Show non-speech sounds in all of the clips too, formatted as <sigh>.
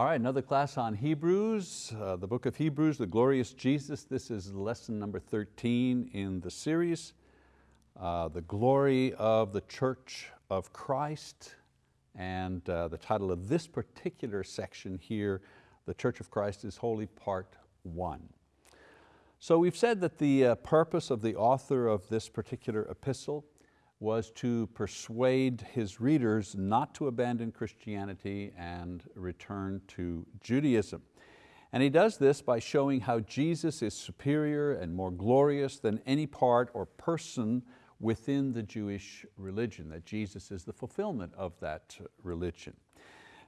All right, another class on Hebrews, uh, the book of Hebrews, the glorious Jesus. This is lesson number 13 in the series, uh, the glory of the church of Christ. And uh, the title of this particular section here, the church of Christ is holy part one. So we've said that the uh, purpose of the author of this particular epistle was to persuade his readers not to abandon Christianity and return to Judaism. And he does this by showing how Jesus is superior and more glorious than any part or person within the Jewish religion, that Jesus is the fulfillment of that religion.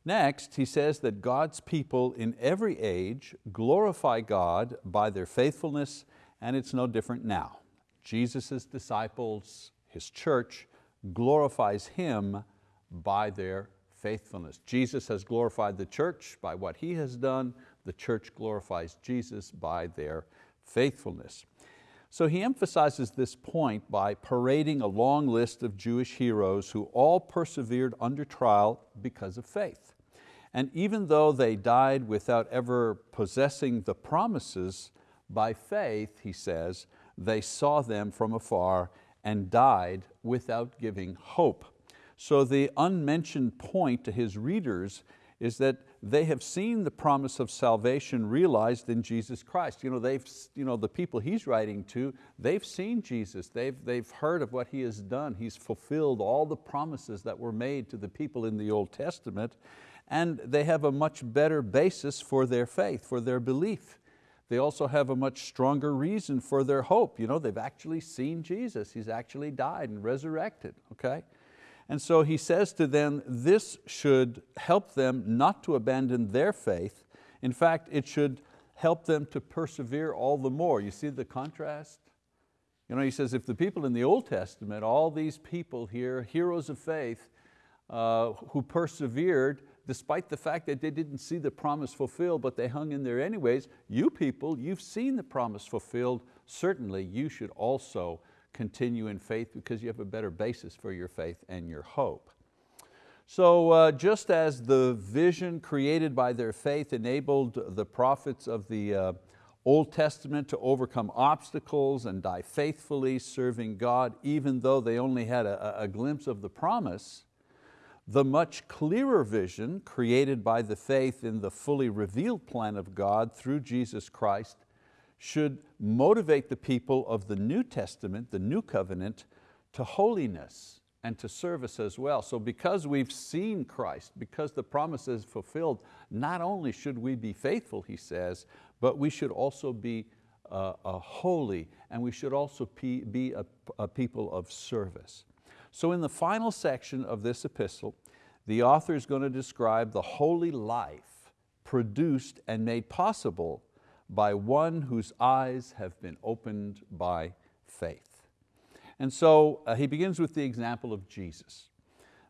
Next, he says that God's people in every age glorify God by their faithfulness, and it's no different now. Jesus' disciples his church, glorifies Him by their faithfulness. Jesus has glorified the church by what He has done. The church glorifies Jesus by their faithfulness. So he emphasizes this point by parading a long list of Jewish heroes who all persevered under trial because of faith. And even though they died without ever possessing the promises, by faith, he says, they saw them from afar and died without giving hope. So the unmentioned point to his readers is that they have seen the promise of salvation realized in Jesus Christ. You know, they've, you know, the people he's writing to, they've seen Jesus, they've, they've heard of what He has done. He's fulfilled all the promises that were made to the people in the Old Testament, and they have a much better basis for their faith, for their belief they also have a much stronger reason for their hope. You know, they've actually seen Jesus. He's actually died and resurrected, okay? And so he says to them, this should help them not to abandon their faith. In fact, it should help them to persevere all the more. You see the contrast? You know, he says, if the people in the Old Testament, all these people here, heroes of faith, uh, who persevered, despite the fact that they didn't see the promise fulfilled, but they hung in there anyways, you people, you've seen the promise fulfilled, certainly you should also continue in faith because you have a better basis for your faith and your hope. So uh, just as the vision created by their faith enabled the prophets of the uh, Old Testament to overcome obstacles and die faithfully serving God, even though they only had a, a glimpse of the promise, the much clearer vision created by the faith in the fully revealed plan of God through Jesus Christ should motivate the people of the New Testament, the New Covenant, to holiness and to service as well. So because we've seen Christ, because the promise is fulfilled, not only should we be faithful, he says, but we should also be uh, holy and we should also be a, a people of service. So in the final section of this epistle, the author is going to describe the holy life produced and made possible by one whose eyes have been opened by faith. And so uh, he begins with the example of Jesus.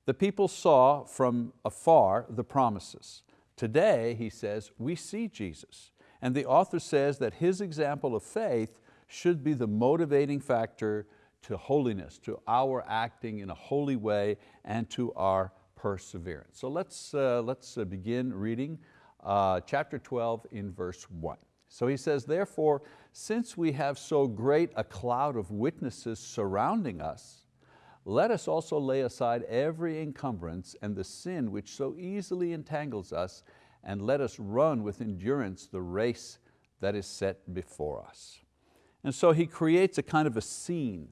The people saw from afar the promises. Today, he says, we see Jesus. And the author says that his example of faith should be the motivating factor to holiness, to our acting in a holy way and to our perseverance. So let's, uh, let's uh, begin reading uh, chapter 12 in verse one. So he says, therefore, since we have so great a cloud of witnesses surrounding us, let us also lay aside every encumbrance and the sin which so easily entangles us, and let us run with endurance the race that is set before us. And so he creates a kind of a scene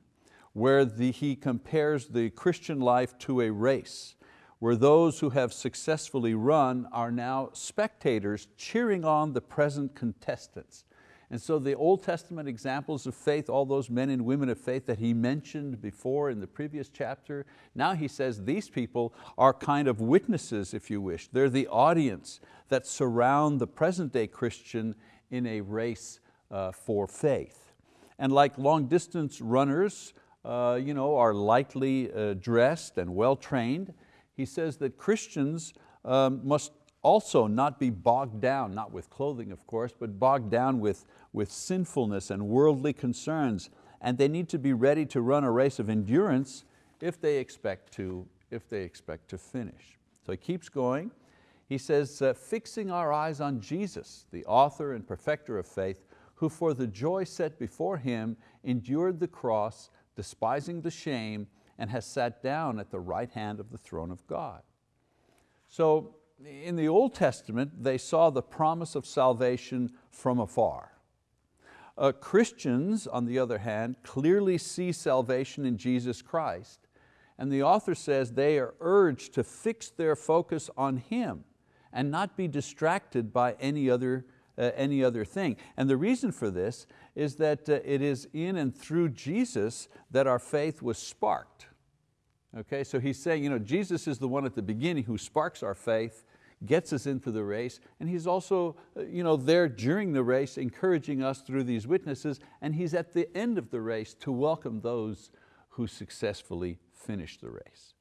where the, he compares the Christian life to a race, where those who have successfully run are now spectators cheering on the present contestants. And so the Old Testament examples of faith, all those men and women of faith that he mentioned before in the previous chapter, now he says these people are kind of witnesses, if you wish. They're the audience that surround the present day Christian in a race uh, for faith. And like long distance runners uh, you know, are lightly uh, dressed and well trained. He says that Christians um, must also not be bogged down, not with clothing of course, but bogged down with, with sinfulness and worldly concerns. And they need to be ready to run a race of endurance if they expect to, if they expect to finish. So he keeps going. He says, uh, fixing our eyes on Jesus, the author and perfecter of faith, who for the joy set before Him endured the cross, despising the shame, and has sat down at the right hand of the throne of God. So in the Old Testament, they saw the promise of salvation from afar. Uh, Christians, on the other hand, clearly see salvation in Jesus Christ, and the author says they are urged to fix their focus on Him and not be distracted by any other, uh, any other thing. And the reason for this is that uh, it is in and through Jesus that our faith was sparked. Okay, so he's saying, you know, Jesus is the one at the beginning who sparks our faith, gets us into the race, and He's also uh, you know, there during the race encouraging us through these witnesses, and He's at the end of the race to welcome those who successfully finish the race.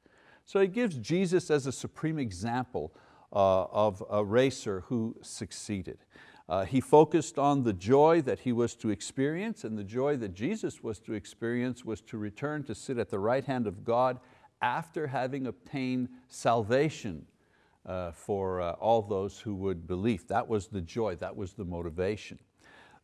So He gives Jesus as a supreme example uh, of a racer who succeeded. Uh, he focused on the joy that he was to experience and the joy that Jesus was to experience was to return to sit at the right hand of God after having obtained salvation uh, for uh, all those who would believe. That was the joy, that was the motivation.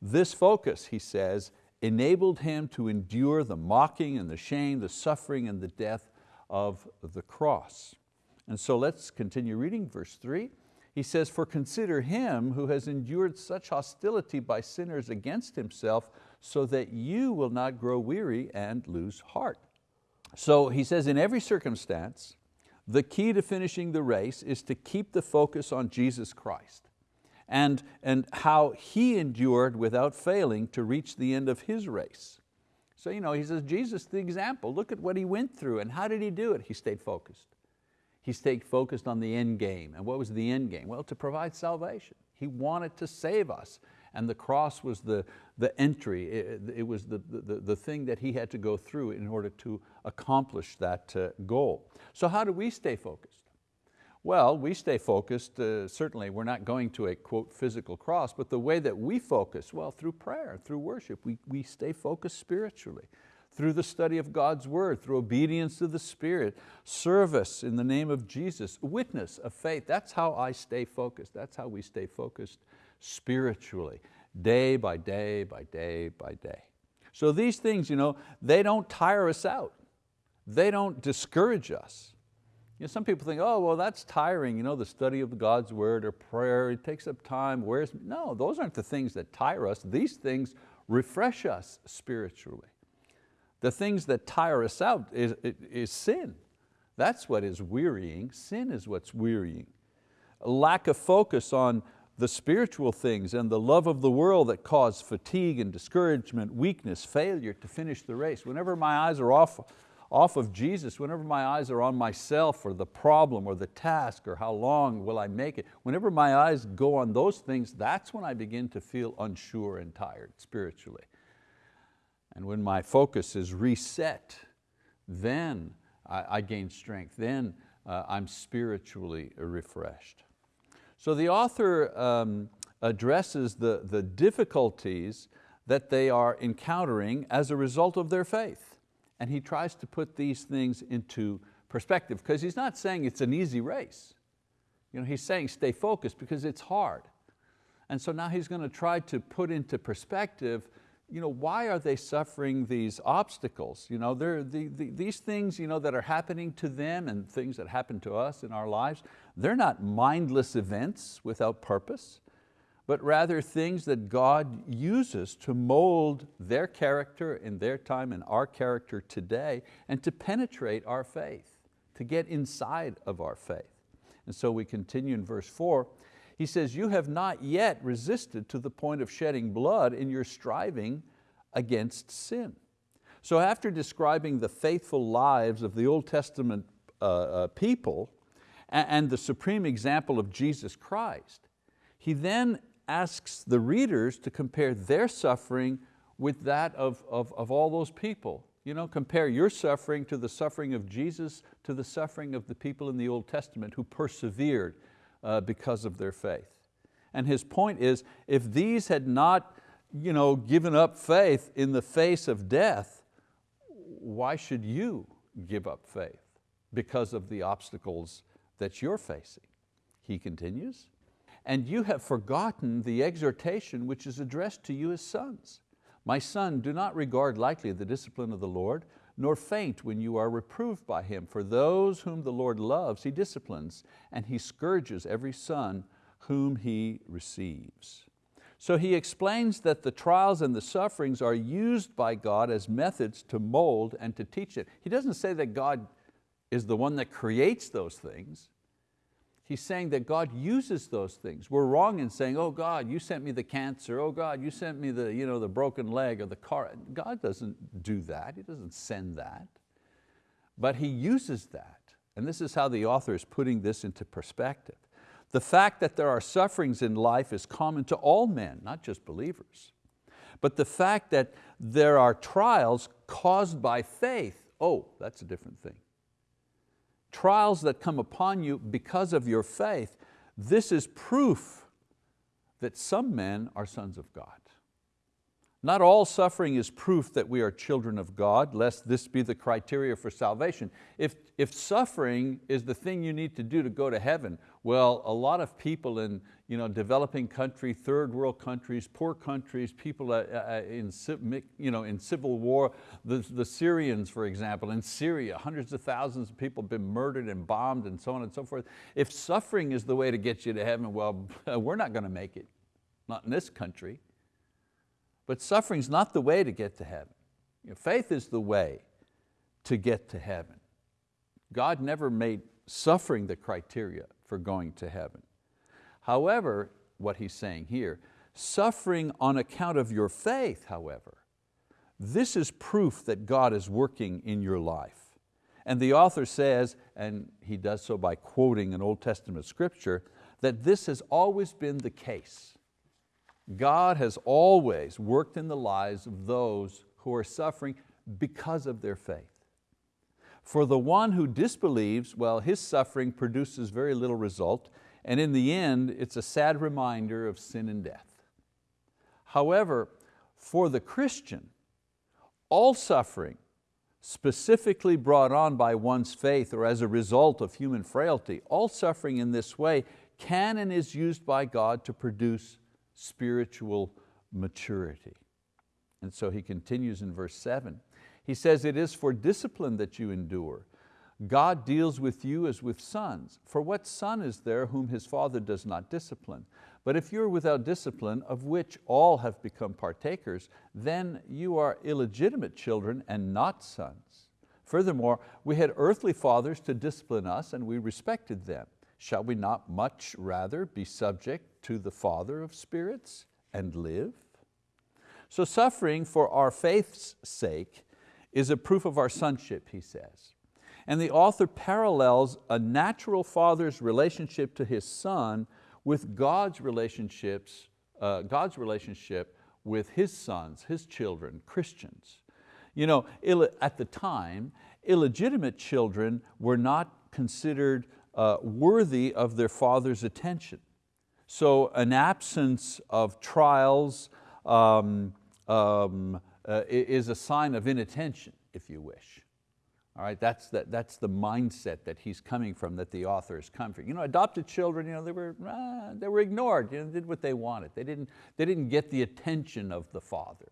This focus, he says, enabled him to endure the mocking and the shame, the suffering and the death of the cross. And so let's continue reading verse three. He says, for consider him who has endured such hostility by sinners against himself so that you will not grow weary and lose heart. So he says in every circumstance, the key to finishing the race is to keep the focus on Jesus Christ and, and how He endured without failing to reach the end of His race. So you know, he says, Jesus the example, look at what He went through and how did He do it? He stayed focused. He stayed focused on the end game. And what was the end game? Well, to provide salvation. He wanted to save us and the cross was the, the entry, it, it was the, the, the thing that he had to go through in order to accomplish that uh, goal. So how do we stay focused? Well, we stay focused, uh, certainly we're not going to a quote physical cross, but the way that we focus, well, through prayer, through worship, we, we stay focused spiritually through the study of God's word, through obedience to the Spirit, service in the name of Jesus, witness of faith. That's how I stay focused. That's how we stay focused spiritually, day by day by day by day. So these things, you know, they don't tire us out. They don't discourage us. You know, some people think, oh, well, that's tiring, you know, the study of God's word or prayer, it takes up time, where's, no, those aren't the things that tire us. These things refresh us spiritually. The things that tire us out is, is sin. That's what is wearying. Sin is what's wearying. A lack of focus on the spiritual things and the love of the world that cause fatigue and discouragement, weakness, failure to finish the race. Whenever my eyes are off, off of Jesus, whenever my eyes are on myself or the problem or the task or how long will I make it, whenever my eyes go on those things, that's when I begin to feel unsure and tired spiritually. And when my focus is reset, then I, I gain strength, then uh, I'm spiritually refreshed. So the author um, addresses the, the difficulties that they are encountering as a result of their faith. And he tries to put these things into perspective because he's not saying it's an easy race. You know, he's saying stay focused because it's hard. And so now he's going to try to put into perspective you know, why are they suffering these obstacles? You know, the, the, these things you know, that are happening to them and things that happen to us in our lives, they're not mindless events without purpose, but rather things that God uses to mold their character in their time and our character today and to penetrate our faith, to get inside of our faith. And so we continue in verse four, he says, you have not yet resisted to the point of shedding blood in your striving against sin. So after describing the faithful lives of the Old Testament uh, uh, people and, the supreme example of Jesus Christ, he then asks the readers to compare their suffering with that of, of, of all those people. You know, compare your suffering to the suffering of Jesus to the suffering of the people in the Old Testament who persevered uh, because of their faith. And his point is, if these had not you know, given up faith in the face of death, why should you give up faith because of the obstacles that you're facing? he continues, and you have forgotten the exhortation which is addressed to you as sons. My son, do not regard lightly the discipline of the Lord, nor faint when you are reproved by Him. For those whom the Lord loves, He disciplines, and He scourges every son whom He receives. So he explains that the trials and the sufferings are used by God as methods to mold and to teach it. He doesn't say that God is the one that creates those things. He's saying that God uses those things. We're wrong in saying, oh God, you sent me the cancer, oh God, you sent me the, you know, the broken leg or the car. God doesn't do that, He doesn't send that. But He uses that. And this is how the author is putting this into perspective. The fact that there are sufferings in life is common to all men, not just believers. But the fact that there are trials caused by faith, oh, that's a different thing trials that come upon you because of your faith, this is proof that some men are sons of God. Not all suffering is proof that we are children of God, lest this be the criteria for salvation. If, if suffering is the thing you need to do to go to heaven, well, a lot of people in you know, developing country, third world countries, poor countries, people uh, uh, in, you know, in civil war, the, the Syrians, for example, in Syria, hundreds of thousands of people have been murdered and bombed and so on and so forth. If suffering is the way to get you to heaven, well, <laughs> we're not going to make it, not in this country. But suffering's not the way to get to heaven. You know, faith is the way to get to heaven. God never made suffering the criteria for going to heaven. However, what he's saying here, suffering on account of your faith, however, this is proof that God is working in your life. And the author says, and he does so by quoting an Old Testament scripture, that this has always been the case. God has always worked in the lives of those who are suffering because of their faith. For the one who disbelieves, well, his suffering produces very little result, and in the end, it's a sad reminder of sin and death. However, for the Christian, all suffering, specifically brought on by one's faith or as a result of human frailty, all suffering in this way can and is used by God to produce spiritual maturity. And so he continues in verse seven. He says, it is for discipline that you endure. God deals with you as with sons. For what son is there whom his father does not discipline? But if you're without discipline, of which all have become partakers, then you are illegitimate children and not sons. Furthermore, we had earthly fathers to discipline us and we respected them. Shall we not much rather be subject to the Father of spirits and live? So suffering for our faith's sake is a proof of our sonship, he says. And the author parallels a natural father's relationship to his son with God's relationships, uh, God's relationship with his sons, his children, Christians. You know, at the time, illegitimate children were not considered uh, worthy of their father's attention. So an absence of trials um, um, uh, is a sign of inattention, if you wish. All right, that's the, that's the mindset that he's coming from, that the author is coming from. You know, adopted children, you know, they, were, uh, they were ignored, you know, did what they wanted. They didn't, they didn't get the attention of the father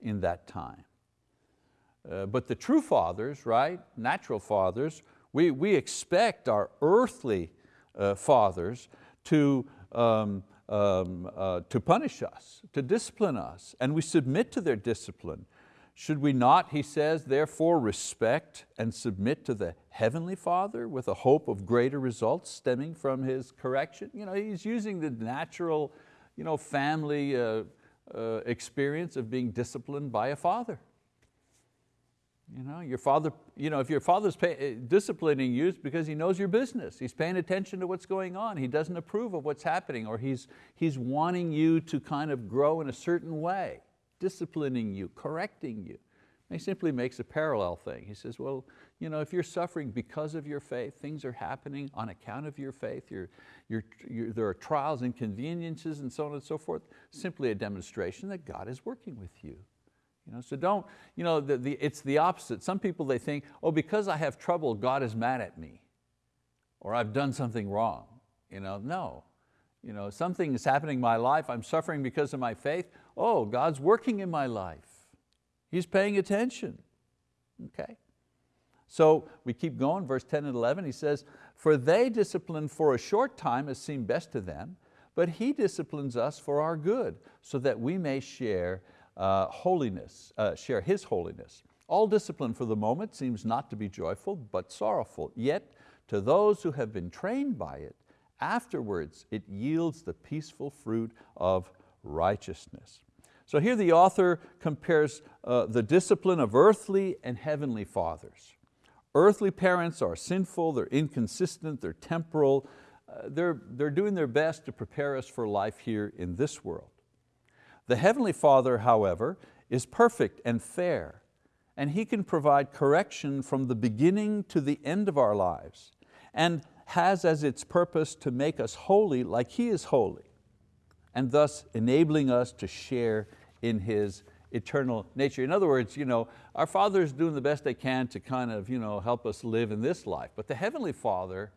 in that time. Uh, but the true fathers, right, natural fathers, we, we expect our earthly uh, fathers to um, um, uh, to punish us, to discipline us, and we submit to their discipline. Should we not, he says, therefore respect and submit to the Heavenly Father with a hope of greater results stemming from His correction? You know, he's using the natural you know, family uh, uh, experience of being disciplined by a father. You know, your father, you know, if your father's pay, eh, disciplining you, it's because he knows your business. He's paying attention to what's going on. He doesn't approve of what's happening or he's, he's wanting you to kind of grow in a certain way, disciplining you, correcting you. he simply makes a parallel thing. He says, well, you know, if you're suffering because of your faith, things are happening on account of your faith, you're, you're, you're, there are trials, inconveniences and so on and so forth, simply a demonstration that God is working with you. You know, so don't, you know, the, the, it's the opposite. Some people they think, oh, because I have trouble, God is mad at me, or I've done something wrong. You know, no. You know, something is happening in my life, I'm suffering because of my faith. Oh, God's working in my life. He's paying attention. Okay. So we keep going, verse 10 and 11, he says, for they discipline for a short time as seemed best to them, but He disciplines us for our good, so that we may share uh, holiness, uh, share His holiness. All discipline for the moment seems not to be joyful, but sorrowful. Yet to those who have been trained by it, afterwards it yields the peaceful fruit of righteousness. So here the author compares uh, the discipline of earthly and heavenly fathers. Earthly parents are sinful, they're inconsistent, they're temporal, uh, they're, they're doing their best to prepare us for life here in this world. The Heavenly Father, however, is perfect and fair, and He can provide correction from the beginning to the end of our lives, and has as its purpose to make us holy like He is holy, and thus enabling us to share in His eternal nature. In other words, you know, our Father is doing the best they can to kind of you know, help us live in this life, but the Heavenly Father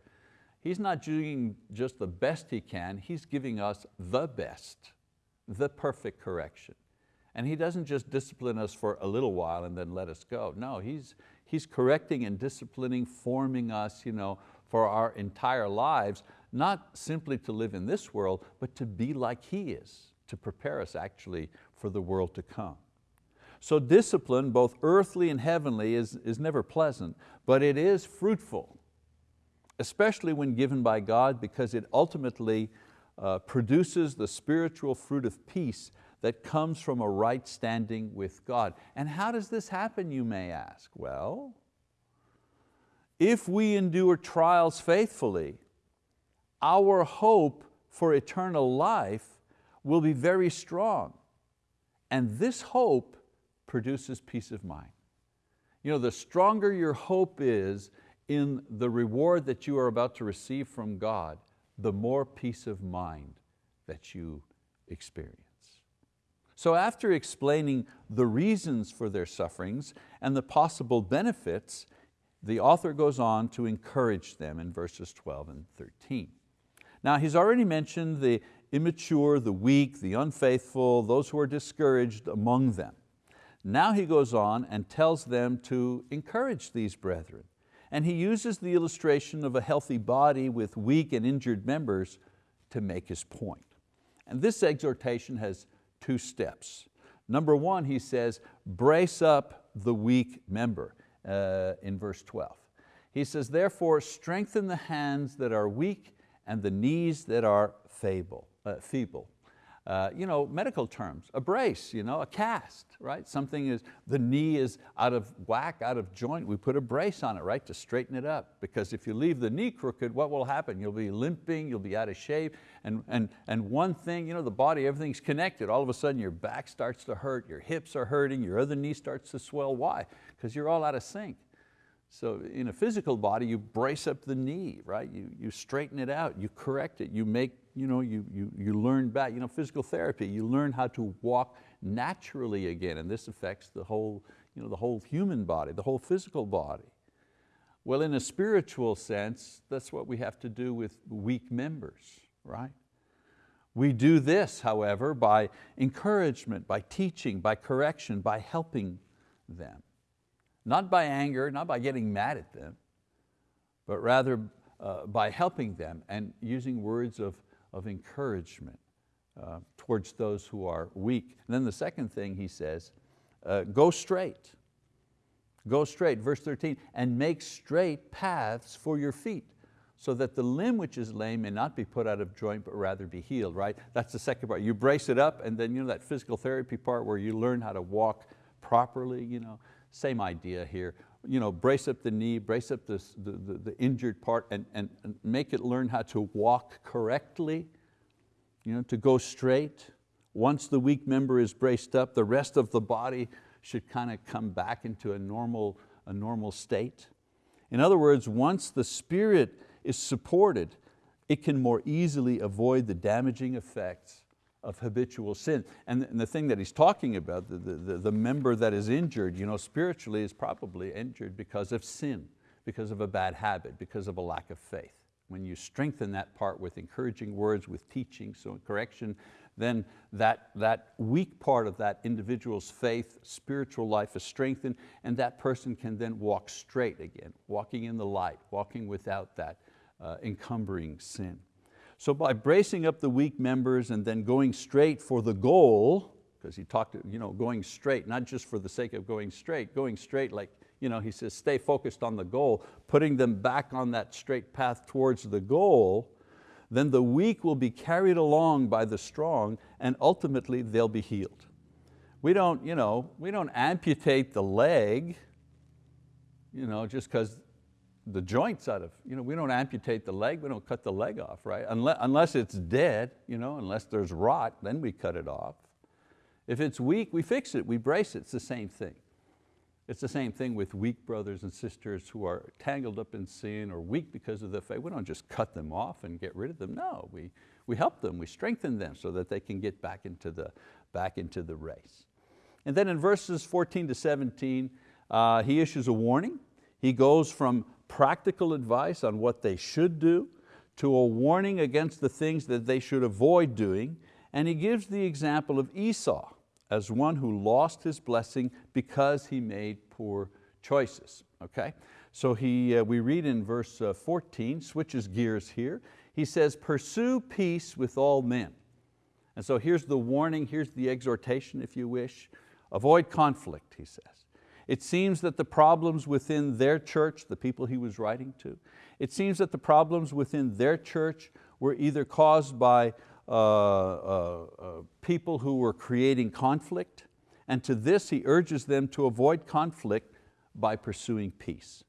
He's not doing just the best He can, He's giving us the best, the perfect correction. And He doesn't just discipline us for a little while and then let us go. No, He's, he's correcting and disciplining, forming us you know, for our entire lives, not simply to live in this world, but to be like He is, to prepare us actually for the world to come. So discipline, both earthly and heavenly, is, is never pleasant, but it is fruitful especially when given by God because it ultimately uh, produces the spiritual fruit of peace that comes from a right standing with God. And how does this happen, you may ask? Well, if we endure trials faithfully, our hope for eternal life will be very strong. And this hope produces peace of mind. You know, the stronger your hope is, in the reward that you are about to receive from God, the more peace of mind that you experience. So after explaining the reasons for their sufferings and the possible benefits, the author goes on to encourage them in verses 12 and 13. Now he's already mentioned the immature, the weak, the unfaithful, those who are discouraged among them. Now he goes on and tells them to encourage these brethren and he uses the illustration of a healthy body with weak and injured members to make his point. And this exhortation has two steps. Number one, he says, brace up the weak member uh, in verse 12. He says, therefore strengthen the hands that are weak and the knees that are feeble. Uh, feeble uh, you know, medical terms, a brace, you know, a cast, right? Something is, the knee is out of whack, out of joint, we put a brace on it, right, to straighten it up. Because if you leave the knee crooked, what will happen? You'll be limping, you'll be out of shape, and, and, and one thing, you know, the body, everything's connected. All of a sudden your back starts to hurt, your hips are hurting, your other knee starts to swell. Why? Because you're all out of sync. So in a physical body, you brace up the knee, right? You, you straighten it out, you correct it, you make, you, know, you, you, you learn back, you know, physical therapy, you learn how to walk naturally again, and this affects the whole, you know, the whole human body, the whole physical body. Well, in a spiritual sense, that's what we have to do with weak members, right? We do this, however, by encouragement, by teaching, by correction, by helping them. Not by anger, not by getting mad at them, but rather uh, by helping them and using words of, of encouragement uh, towards those who are weak. And then the second thing he says, uh, go straight. Go straight, verse 13, and make straight paths for your feet so that the limb which is lame may not be put out of joint but rather be healed, right? That's the second part. You brace it up and then you know that physical therapy part where you learn how to walk properly, you know, same idea here. You know, brace up the knee, brace up the, the, the injured part and, and, and make it learn how to walk correctly, you know, to go straight. Once the weak member is braced up, the rest of the body should kind of come back into a normal, a normal state. In other words, once the spirit is supported, it can more easily avoid the damaging effects of habitual sin. And the thing that he's talking about, the, the, the member that is injured you know, spiritually is probably injured because of sin, because of a bad habit, because of a lack of faith. when you strengthen that part with encouraging words, with teaching, so correction, then that, that weak part of that individual's faith, spiritual life is strengthened and that person can then walk straight again, walking in the light, walking without that uh, encumbering sin. So by bracing up the weak members and then going straight for the goal, because he talked, you know, going straight, not just for the sake of going straight, going straight like, you know, he says stay focused on the goal, putting them back on that straight path towards the goal, then the weak will be carried along by the strong and ultimately they'll be healed. We don't, you know, we don't amputate the leg you know, just because the joints out of, you know, we don't amputate the leg, we don't cut the leg off, right? Unless, unless it's dead, you know, unless there's rot, then we cut it off. If it's weak, we fix it, we brace it, it's the same thing. It's the same thing with weak brothers and sisters who are tangled up in sin or weak because of the faith. We don't just cut them off and get rid of them. No, we, we help them, we strengthen them so that they can get back into the, back into the race. And then in verses 14 to 17, uh, he issues a warning. He goes from practical advice on what they should do to a warning against the things that they should avoid doing. And he gives the example of Esau as one who lost his blessing because he made poor choices. Okay? So he, uh, we read in verse uh, 14, switches gears here. He says, pursue peace with all men. And so here's the warning, here's the exhortation if you wish. Avoid conflict, he says. It seems that the problems within their church, the people he was writing to, it seems that the problems within their church were either caused by uh, uh, uh, people who were creating conflict, and to this he urges them to avoid conflict by pursuing peace.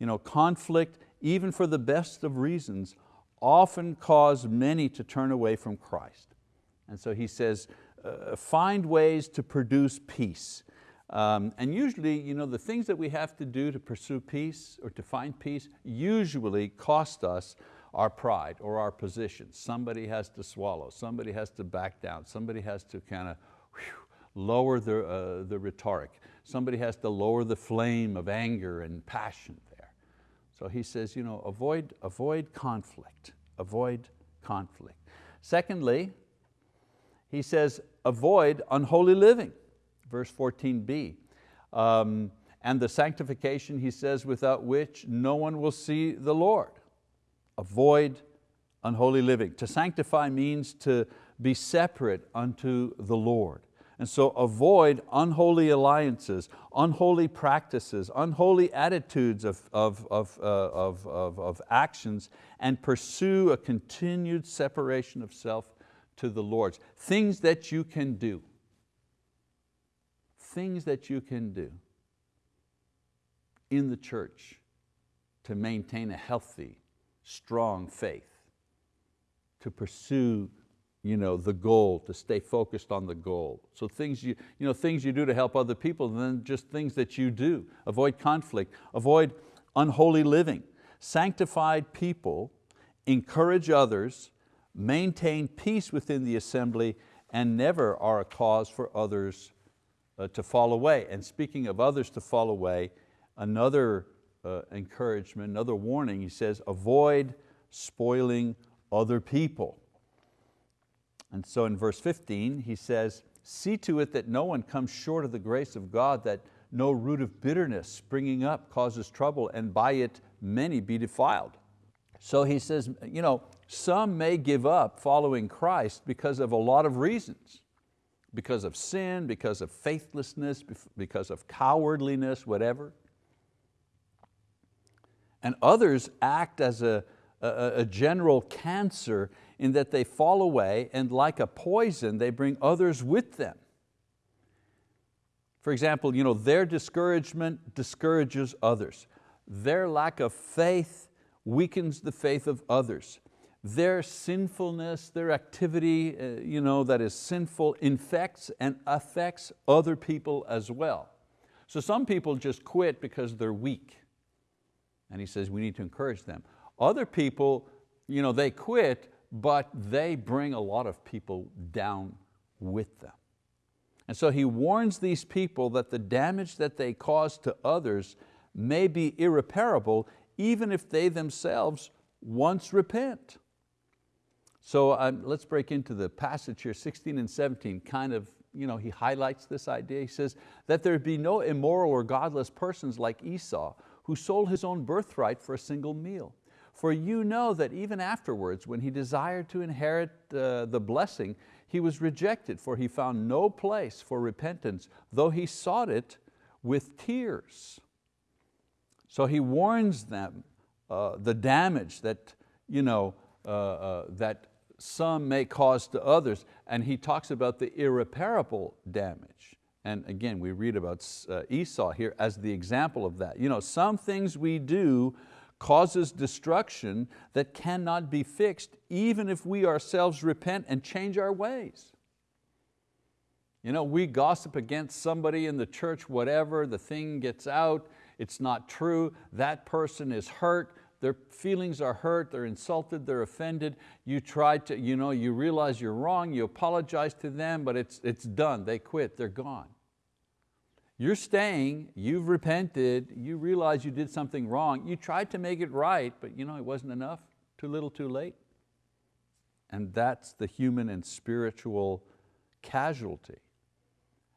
You know, conflict, even for the best of reasons, often cause many to turn away from Christ. And so he says, uh, find ways to produce peace. Um, and usually, you know, the things that we have to do to pursue peace or to find peace usually cost us our pride or our position. Somebody has to swallow, somebody has to back down, somebody has to kind of lower the, uh, the rhetoric, somebody has to lower the flame of anger and passion there. So he says, you know, avoid, avoid conflict, avoid conflict. Secondly, he says, avoid unholy living, verse 14b. Um, and the sanctification, he says, without which no one will see the Lord. Avoid unholy living. To sanctify means to be separate unto the Lord. And so avoid unholy alliances, unholy practices, unholy attitudes of, of, of, uh, of, of, of actions and pursue a continued separation of self to the Lord's. Things that you can do. Things that you can do in the church to maintain a healthy, strong faith, to pursue you know, the goal, to stay focused on the goal. So things you, you know, things you do to help other people, and then just things that you do. Avoid conflict, avoid unholy living. Sanctified people encourage others, maintain peace within the assembly, and never are a cause for others uh, to fall away. And speaking of others to fall away, another uh, encouragement, another warning, he says, avoid spoiling other people. And so in verse 15, he says, see to it that no one comes short of the grace of God, that no root of bitterness springing up causes trouble, and by it many be defiled. So he says, you know, some may give up following Christ because of a lot of reasons. Because of sin, because of faithlessness, because of cowardliness, whatever and others act as a, a, a general cancer in that they fall away and like a poison, they bring others with them. For example, you know, their discouragement discourages others. Their lack of faith weakens the faith of others. Their sinfulness, their activity uh, you know, that is sinful infects and affects other people as well. So some people just quit because they're weak. And he says we need to encourage them. Other people, you know, they quit, but they bring a lot of people down with them. And so he warns these people that the damage that they cause to others may be irreparable even if they themselves once repent. So um, let's break into the passage here, 16 and 17, kind of, you know, he highlights this idea. He says, that there be no immoral or godless persons like Esau, who sold his own birthright for a single meal. For you know that even afterwards, when he desired to inherit uh, the blessing, he was rejected, for he found no place for repentance, though he sought it with tears. So he warns them uh, the damage that, you know, uh, uh, that some may cause to others, and he talks about the irreparable damage. And again, we read about uh, Esau here as the example of that. You know, some things we do causes destruction that cannot be fixed even if we ourselves repent and change our ways. You know, we gossip against somebody in the church, whatever, the thing gets out, it's not true, that person is hurt, their feelings are hurt, they're insulted, they're offended. You try to, you know, you realize you're wrong, you apologize to them, but it's, it's done, they quit, they're gone. You're staying, you've repented, you realize you did something wrong, you tried to make it right, but you know, it wasn't enough, too little, too late. And that's the human and spiritual casualty.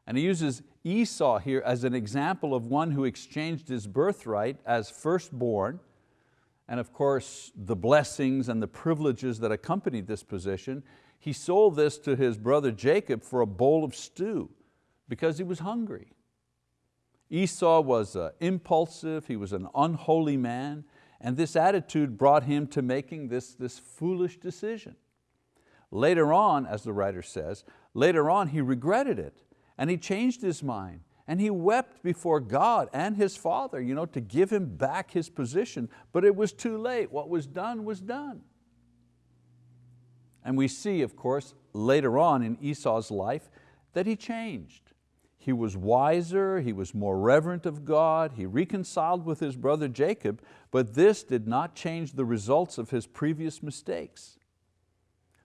And he uses Esau here as an example of one who exchanged his birthright as firstborn and of course the blessings and the privileges that accompanied this position, he sold this to his brother Jacob for a bowl of stew because he was hungry. Esau was uh, impulsive, he was an unholy man, and this attitude brought him to making this, this foolish decision. Later on, as the writer says, later on he regretted it and he changed his mind and he wept before God and his father you know, to give him back his position, but it was too late. What was done was done. And we see, of course, later on in Esau's life that he changed. He was wiser, he was more reverent of God, he reconciled with his brother Jacob, but this did not change the results of his previous mistakes.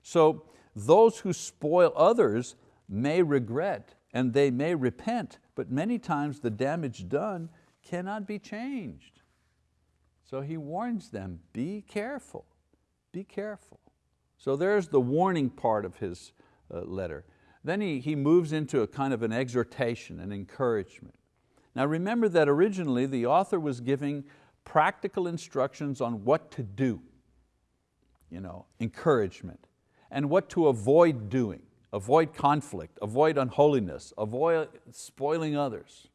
So those who spoil others may regret and they may repent, but many times the damage done cannot be changed. So he warns them, be careful, be careful. So there's the warning part of his uh, letter. Then he, he moves into a kind of an exhortation, an encouragement. Now remember that originally the author was giving practical instructions on what to do, you know, encouragement, and what to avoid doing avoid conflict, avoid unholiness, avoid spoiling others.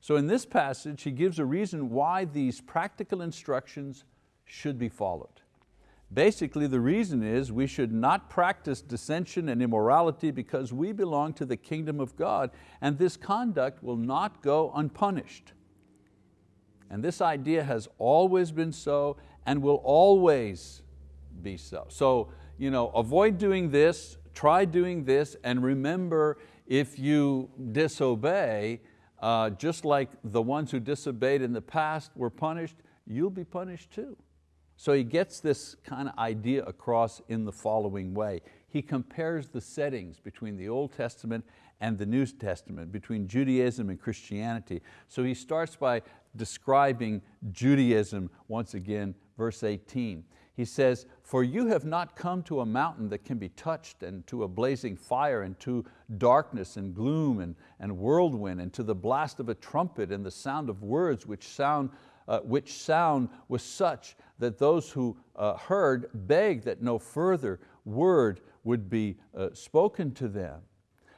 So in this passage, he gives a reason why these practical instructions should be followed. Basically, the reason is we should not practice dissension and immorality because we belong to the kingdom of God and this conduct will not go unpunished. And this idea has always been so and will always be so. So you know, avoid doing this, try doing this and remember if you disobey, uh, just like the ones who disobeyed in the past were punished, you'll be punished too. So he gets this kind of idea across in the following way. He compares the settings between the Old Testament and the New Testament, between Judaism and Christianity. So he starts by describing Judaism once again, verse 18. He says, for you have not come to a mountain that can be touched and to a blazing fire and to darkness and gloom and, and whirlwind and to the blast of a trumpet and the sound of words which sound, uh, which sound was such that those who uh, heard begged that no further word would be uh, spoken to them.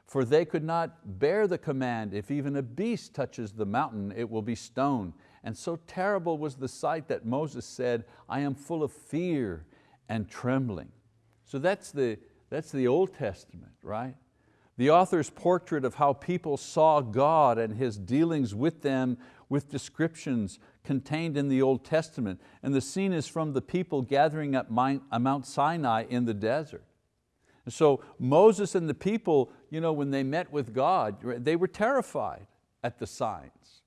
For they could not bear the command, if even a beast touches the mountain, it will be stoned. And so terrible was the sight that Moses said, I am full of fear and trembling. So that's the, that's the Old Testament, right? The author's portrait of how people saw God and His dealings with them with descriptions contained in the Old Testament. And the scene is from the people gathering at Mount uh, Sinai in the desert. And So Moses and the people, you know, when they met with God, they were terrified at the signs.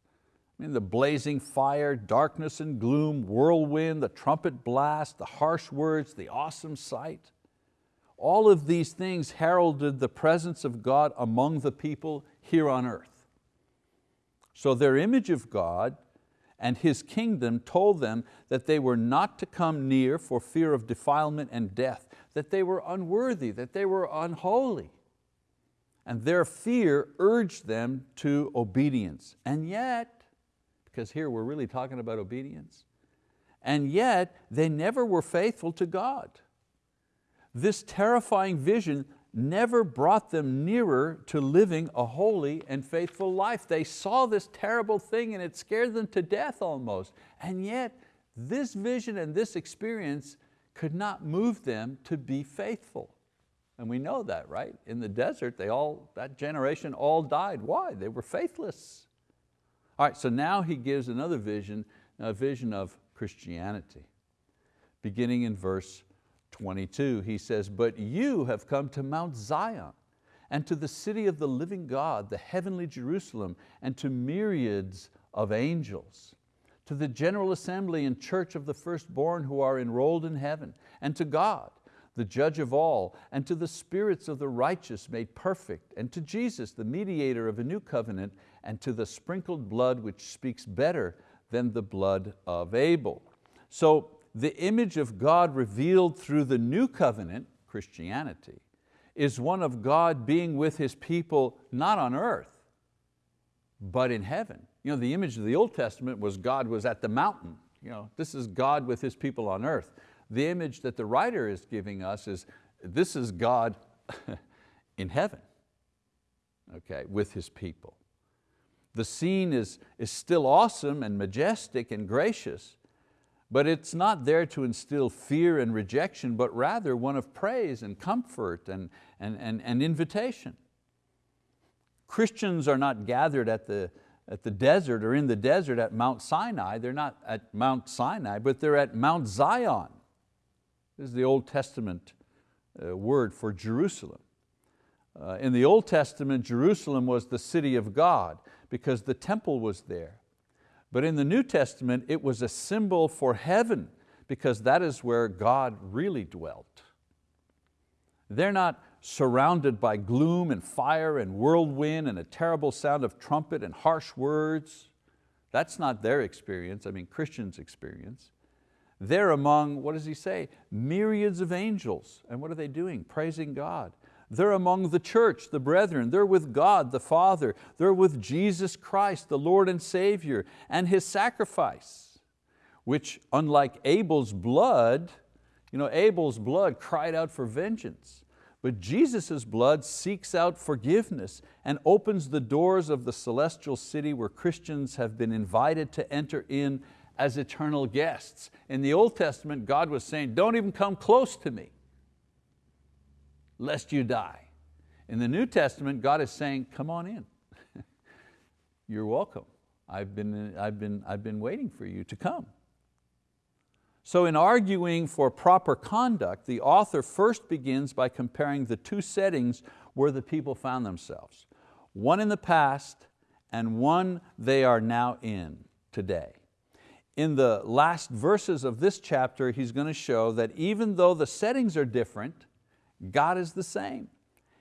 I mean, the blazing fire, darkness and gloom, whirlwind, the trumpet blast, the harsh words, the awesome sight. All of these things heralded the presence of God among the people here on earth. So their image of God and His kingdom told them that they were not to come near for fear of defilement and death, that they were unworthy, that they were unholy. And their fear urged them to obedience. And yet, because here we're really talking about obedience, and yet they never were faithful to God. This terrifying vision never brought them nearer to living a holy and faithful life. They saw this terrible thing and it scared them to death almost. And yet this vision and this experience could not move them to be faithful. And we know that, right? In the desert, they all, that generation all died. Why? They were faithless. All right, so now he gives another vision, a vision of Christianity. Beginning in verse 22, he says, but you have come to Mount Zion and to the city of the living God, the heavenly Jerusalem, and to myriads of angels, to the general assembly and church of the firstborn who are enrolled in heaven, and to God, the judge of all, and to the spirits of the righteous made perfect, and to Jesus, the mediator of a new covenant, and to the sprinkled blood which speaks better than the blood of Abel. So the image of God revealed through the new covenant, Christianity, is one of God being with His people not on earth, but in heaven. You know, the image of the Old Testament was God was at the mountain. You know, this is God with His people on earth. The image that the writer is giving us is this is God <laughs> in heaven, okay, with His people. The scene is, is still awesome and majestic and gracious, but it's not there to instill fear and rejection, but rather one of praise and comfort and, and, and, and invitation. Christians are not gathered at the, at the desert or in the desert at Mount Sinai. They're not at Mount Sinai, but they're at Mount Zion. This is the Old Testament uh, word for Jerusalem. Uh, in the Old Testament, Jerusalem was the city of God because the temple was there. But in the New Testament, it was a symbol for heaven because that is where God really dwelt. They're not surrounded by gloom and fire and whirlwind and a terrible sound of trumpet and harsh words. That's not their experience, I mean Christians' experience. They're among, what does he say? Myriads of angels. And what are they doing? Praising God. They're among the church, the brethren. They're with God, the Father. They're with Jesus Christ, the Lord and Savior, and His sacrifice, which unlike Abel's blood, you know, Abel's blood cried out for vengeance, but Jesus' blood seeks out forgiveness and opens the doors of the celestial city where Christians have been invited to enter in as eternal guests. In the Old Testament, God was saying, don't even come close to me lest you die. In the New Testament, God is saying, come on in. <laughs> You're welcome. I've been, I've, been, I've been waiting for you to come. So in arguing for proper conduct, the author first begins by comparing the two settings where the people found themselves. One in the past and one they are now in today. In the last verses of this chapter, he's going to show that even though the settings are different, God is the same.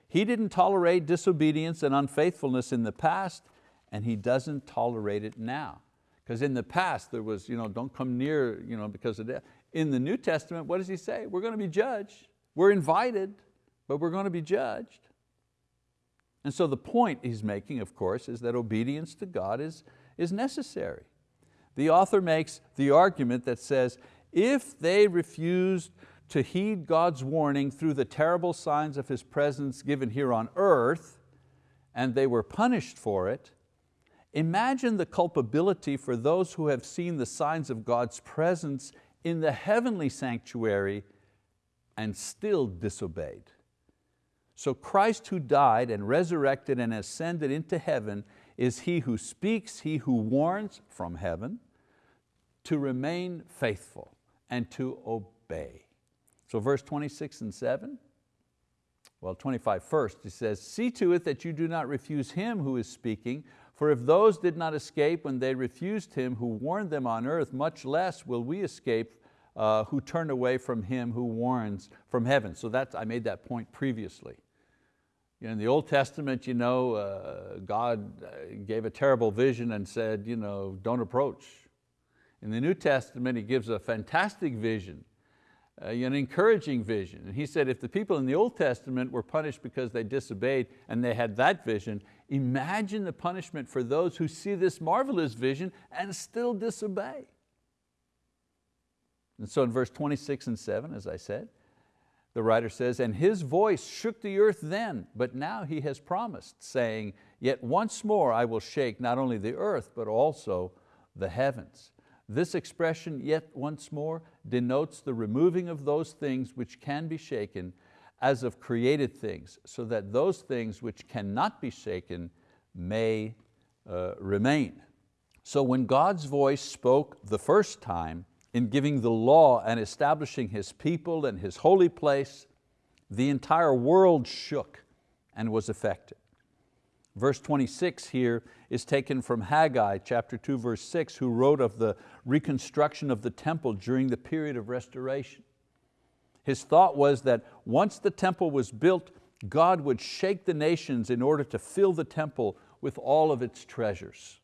He didn't tolerate disobedience and unfaithfulness in the past, and He doesn't tolerate it now. Because in the past there was, you know, don't come near you know, because of death. In the New Testament, what does He say? We're going to be judged. We're invited, but we're going to be judged. And so the point he's making, of course, is that obedience to God is, is necessary. The author makes the argument that says, if they refused to heed God's warning through the terrible signs of His presence given here on earth, and they were punished for it, imagine the culpability for those who have seen the signs of God's presence in the heavenly sanctuary and still disobeyed. So Christ who died and resurrected and ascended into heaven is He who speaks, He who warns from heaven to remain faithful and to obey. So verse 26 and 7, well 25 first, he says, see to it that you do not refuse him who is speaking, for if those did not escape when they refused him who warned them on earth, much less will we escape uh, who turn away from him who warns from heaven. So that's, I made that point previously. You know, in the Old Testament, you know, uh, God uh, gave a terrible vision and said, you know, don't approach. In the New Testament, he gives a fantastic vision, Uh, an encouraging vision. And he said if the people in the Old Testament were punished because they disobeyed and they had that vision, imagine the punishment for those who see this marvelous vision and still disobey. And so in verse 26 and 7, as I said, the writer says, and his voice shook the earth then, but now he has promised, saying, yet once more I will shake not only the earth, but also the heavens. This expression, yet once more, denotes the removing of those things which can be shaken as of created things, so that those things which cannot be shaken may uh, remain. So when God's voice spoke the first time in giving the law and establishing His people and His holy place, the entire world shook and was affected. Verse 26 here is taken from Haggai chapter 2 verse 6 who wrote of the reconstruction of the temple during the period of restoration. His thought was that once the temple was built, God would shake the nations in order to fill the temple with all of its treasures.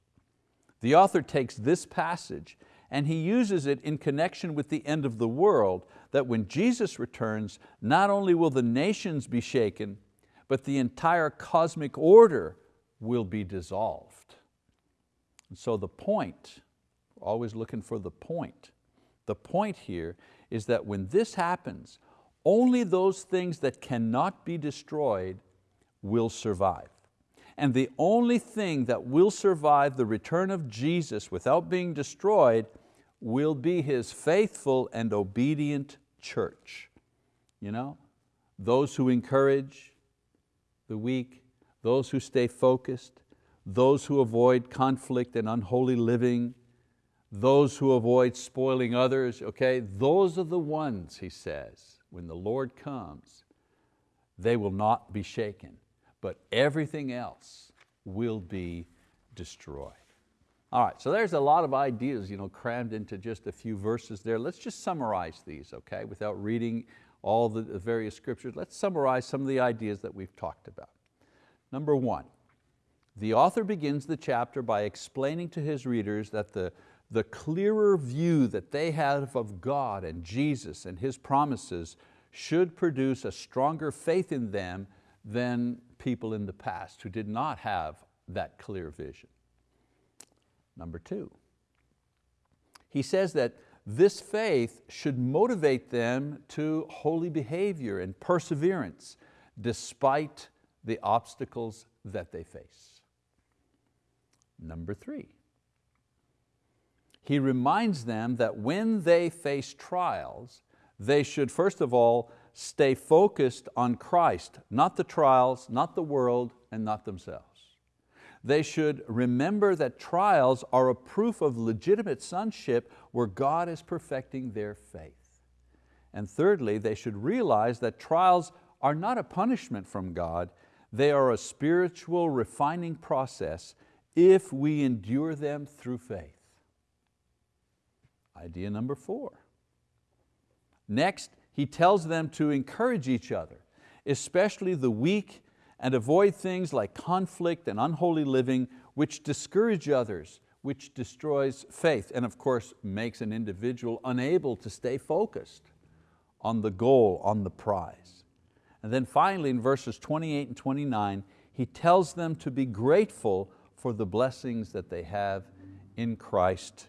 The author takes this passage and he uses it in connection with the end of the world, that when Jesus returns, not only will the nations be shaken, but the entire cosmic order will be dissolved. And so the point, always looking for the point, the point here is that when this happens, only those things that cannot be destroyed will survive. And the only thing that will survive the return of Jesus without being destroyed will be His faithful and obedient church. You know, those who encourage the weak, those who stay focused, those who avoid conflict and unholy living, those who avoid spoiling others, okay? Those are the ones, he says, when the Lord comes, they will not be shaken, but everything else will be destroyed. All right, so there's a lot of ideas you know, crammed into just a few verses there. Let's just summarize these, okay, without reading all the various scriptures. Let's summarize some of the ideas that we've talked about. Number one, the author begins the chapter by explaining to his readers that the, the clearer view that they have of God and Jesus and His promises should produce a stronger faith in them than people in the past who did not have that clear vision. Number two, he says that this faith should motivate them to holy behavior and perseverance despite the obstacles that they face. Number three, he reminds them that when they face trials, they should first of all stay focused on Christ, not the trials, not the world, and not themselves. They should remember that trials are a proof of legitimate sonship where God is perfecting their faith. And thirdly, they should realize that trials are not a punishment from God, they are a spiritual refining process if we endure them through faith. Idea number four. Next, he tells them to encourage each other, especially the weak, and avoid things like conflict and unholy living, which discourage others, which destroys faith, and of course makes an individual unable to stay focused on the goal, on the prize. And then finally in verses 28 and 29, he tells them to be grateful for the blessings that they have in Christ,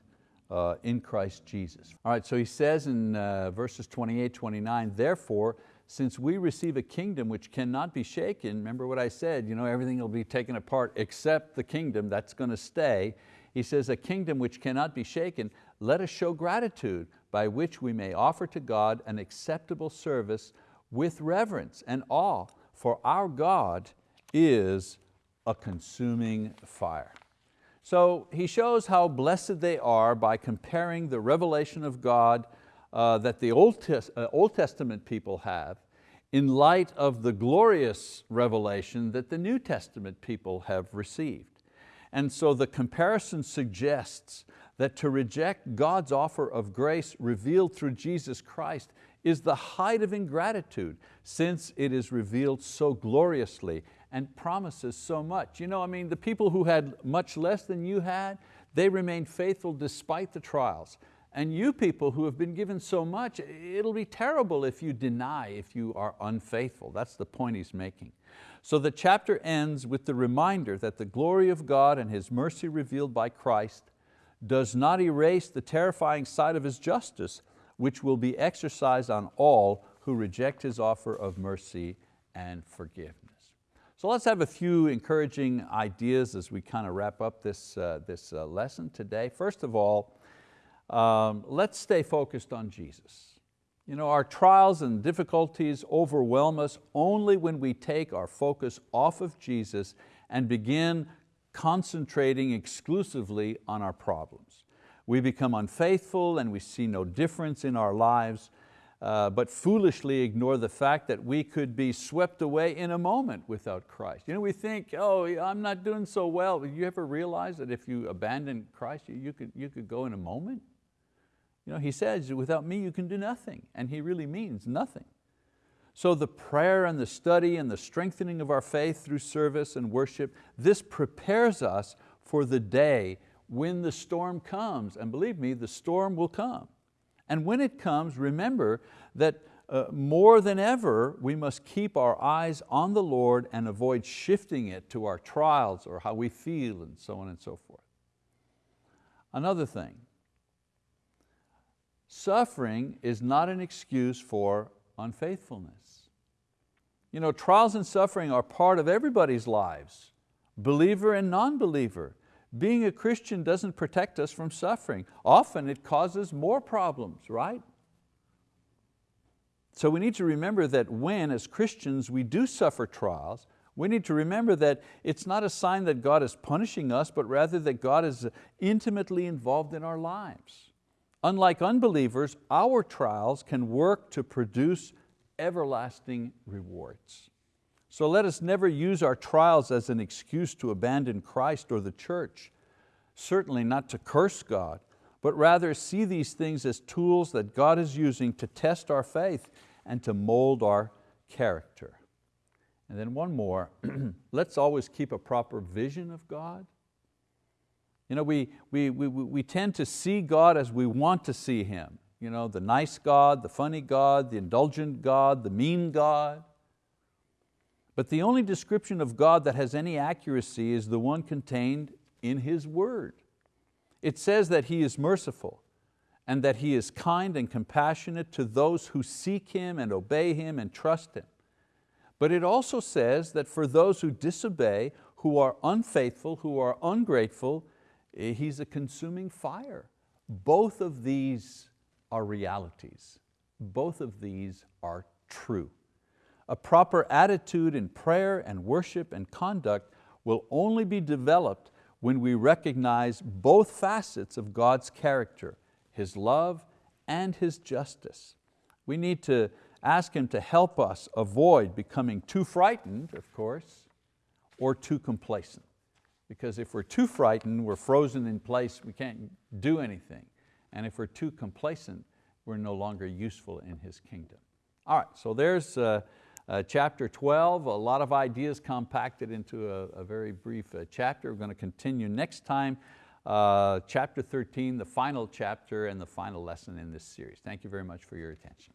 uh, in Christ Jesus. All right, so he says in uh, verses 28, 29, therefore, since we receive a kingdom which cannot be shaken, remember what I said, you know, everything will be taken apart except the kingdom that's going to stay. He says, a kingdom which cannot be shaken, let us show gratitude by which we may offer to God an acceptable service with reverence and awe, for our God is a consuming fire. So he shows how blessed they are by comparing the revelation of God uh, that the Old, Tes uh, Old Testament people have in light of the glorious revelation that the New Testament people have received. And so the comparison suggests that to reject God's offer of grace revealed through Jesus Christ is the height of ingratitude since it is revealed so gloriously and promises so much. You know, I mean, the people who had much less than you had, They remained faithful despite the trials. And you people who have been given so much, it'll be terrible if you deny, if you are unfaithful. That's the point he's making. So the chapter ends with the reminder that the glory of God and His mercy revealed by Christ does not erase the terrifying side of His justice, which will be exercised on all who reject His offer of mercy and forgiveness. So let's have a few encouraging ideas as we kind of wrap up this, uh, this uh, lesson today. First of all, um, let's stay focused on Jesus. You know, our trials and difficulties overwhelm us only when we take our focus off of Jesus and begin concentrating exclusively on our problems. We become unfaithful and we see no difference in our lives, uh, but foolishly ignore the fact that we could be swept away in a moment without Christ. You know, we think, oh, I'm not doing so well. You ever realize that if you abandon Christ, you could, you could go in a moment? You know, he says, without me you can do nothing, and he really means nothing. So the prayer and the study and the strengthening of our faith through service and worship, this prepares us for the day when the storm comes. And believe me, the storm will come. And when it comes, remember that uh, more than ever, we must keep our eyes on the Lord and avoid shifting it to our trials or how we feel and so on and so forth. Another thing, Suffering is not an excuse for unfaithfulness. You know, trials and suffering are part of everybody's lives, believer and non-believer. Being a Christian doesn't protect us from suffering. Often it causes more problems, right? So we need to remember that when, as Christians, we do suffer trials, we need to remember that it's not a sign that God is punishing us, but rather that God is intimately involved in our lives. Unlike unbelievers, our trials can work to produce everlasting rewards. So let us never use our trials as an excuse to abandon Christ or the church, certainly not to curse God, but rather see these things as tools that God is using to test our faith and to mold our character. And then one more, <clears throat> let's always keep a proper vision of God you know, we, we, we, we tend to see God as we want to see Him. You know, the nice God, the funny God, the indulgent God, the mean God. But the only description of God that has any accuracy is the one contained in His word. It says that He is merciful and that He is kind and compassionate to those who seek Him and obey Him and trust Him. But it also says that for those who disobey, who are unfaithful, who are ungrateful, Eh, he's a consuming fire. Both of these are realities. Both of these are true. A proper attitude in prayer and worship and conduct will only be developed when we recognize both facets of God's character, His love and His justice. We need to ask Him to help us avoid becoming too frightened, of course, or too complacent because if we're too frightened, we're frozen in place, we can't do anything. And if we're too complacent, we're no longer useful in His kingdom. All right, so there's uh, uh, chapter 12, a lot of ideas compacted into a, a very brief uh, chapter. We're going to continue next time, uh, chapter 13, the final chapter and the final lesson in this series. Thank you very much for your attention.